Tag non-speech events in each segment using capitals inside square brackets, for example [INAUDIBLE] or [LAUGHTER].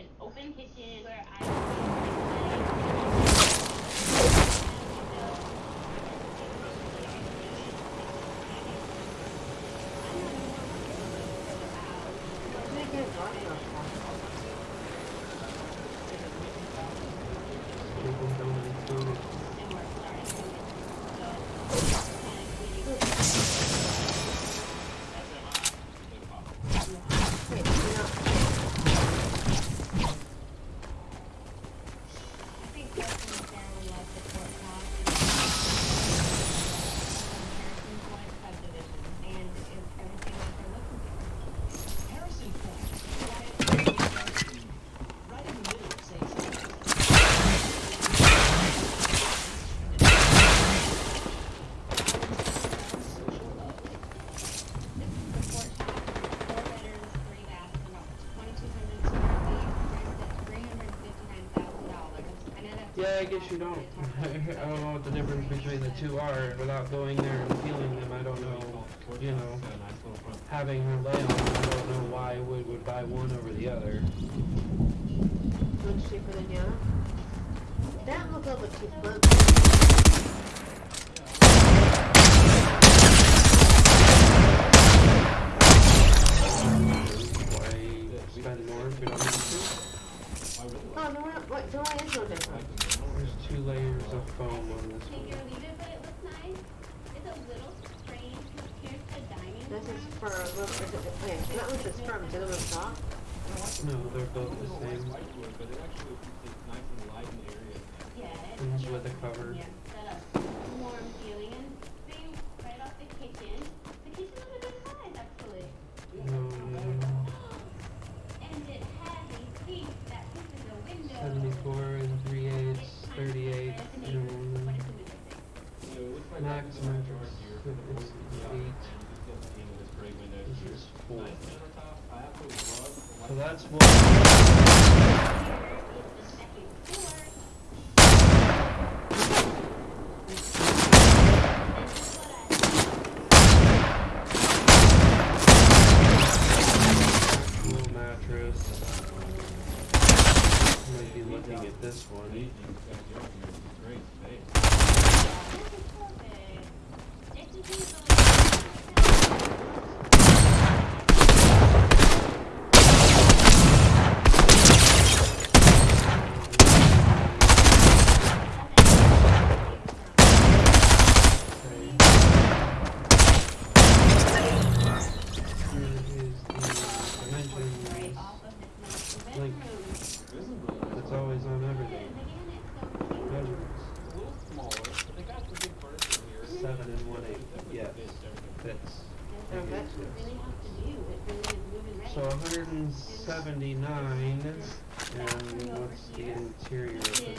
an open kitchen where I. Wait. Yeah, I guess you don't. [LAUGHS] I don't know what the difference between the two are without going there and feeling them. I don't know, you know, having her lay on I don't know why Wood would buy one over the other. Much cheaper than the other? That look cheap cheaper. that's what. interior.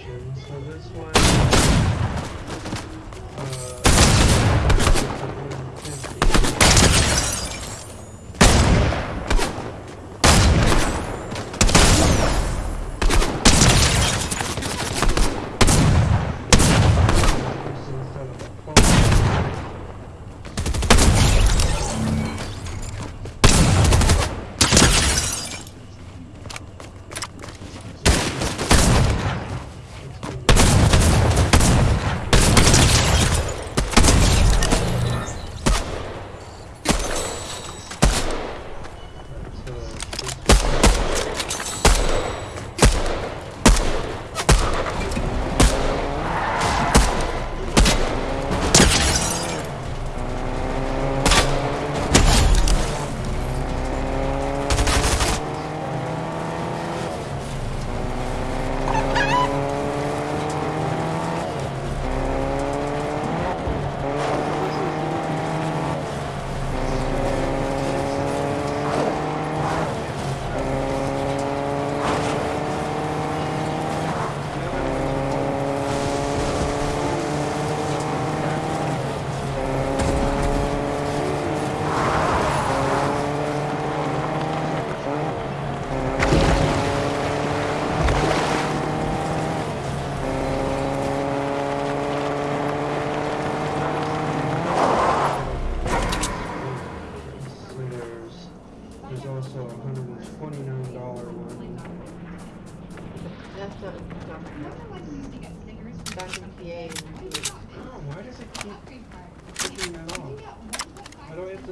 option. So this one.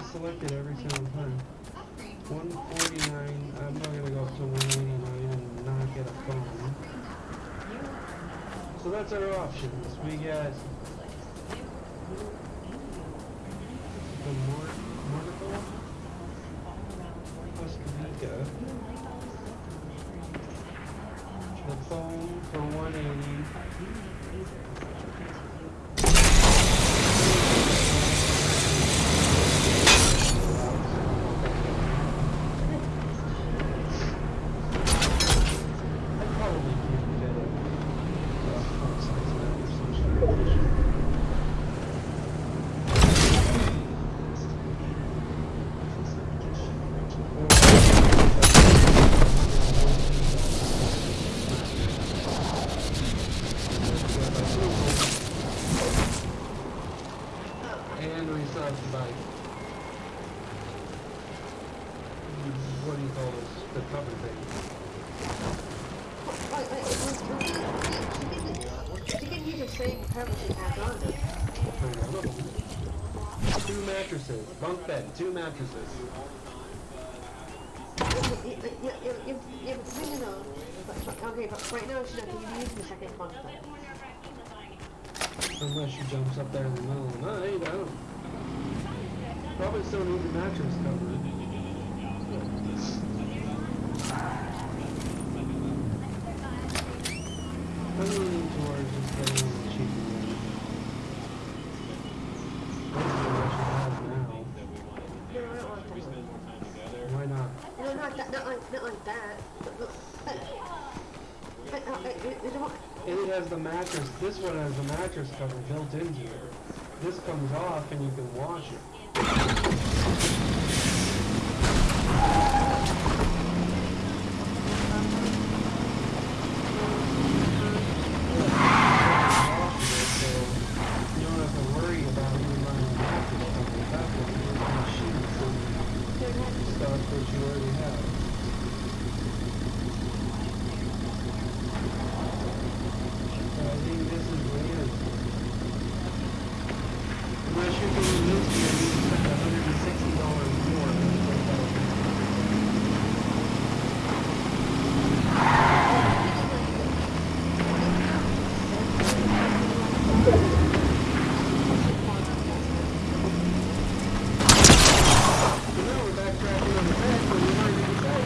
Selected every single time. 149, I'm not gonna go up to 189 and not get a phone. So that's our options. We get the Mort Mortical, Muscovita, the phone for 180. I probably can't get it. Uh, full size map or some shit. What do you call this? The cover thing. Can, use the same cover. Two mattresses, bunk bed, two mattresses. Okay, but right now she's not going to the second bunk bed. Unless she jumps up there in the middle of the night, I don't. Probably still needs a mattress cover. I'm leaning towards just getting one the cheaper ones. That's the one she has now. No, I don't want that one. Why not? No, not that, not like, not like that. But, look, but, but, uh, uh, you know it has the mattress, this one has the mattress cover built into it. This comes off and you can wash it. You don't have to worry about even buying a mattress cover. That one, you can sheets and stuff that you already have. So I think this is weird. Unless you're doing this here, you spend hundred and sixty dollars more than the twelve dollars. So now we're backtracking on the bed when we might even say.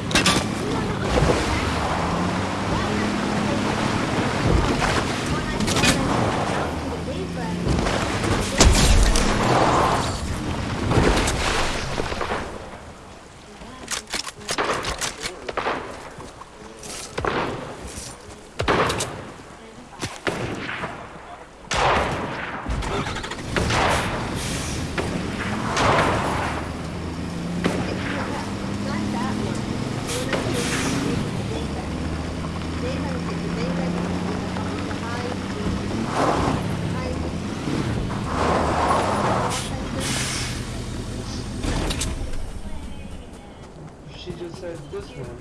She just said this one,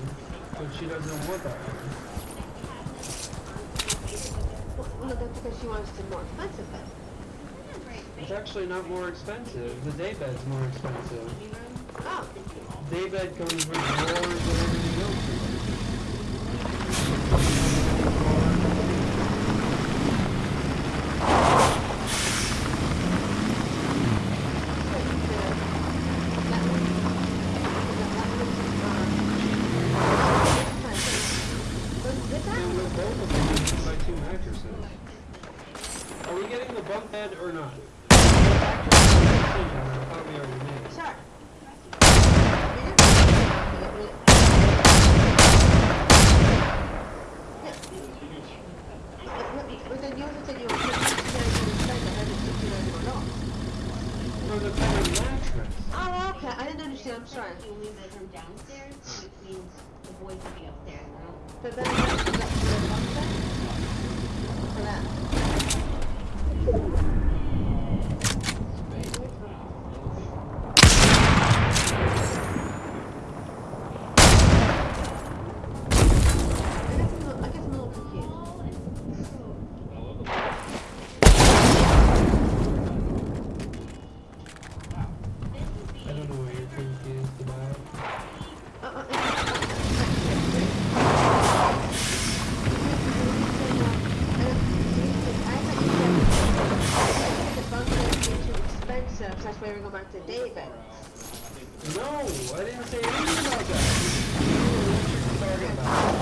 but she doesn't want that one. No, that's because she wants the more expensive bed. It's actually not more expensive. The day bed's more expensive. Oh, Day bed comes with more and everything else. in it. And with both of them, you can buy two mattresses. Are we getting the bunk bed or not? But then you also That's why we're going back to David. No, I didn't say anything about that. Know what you're talking about.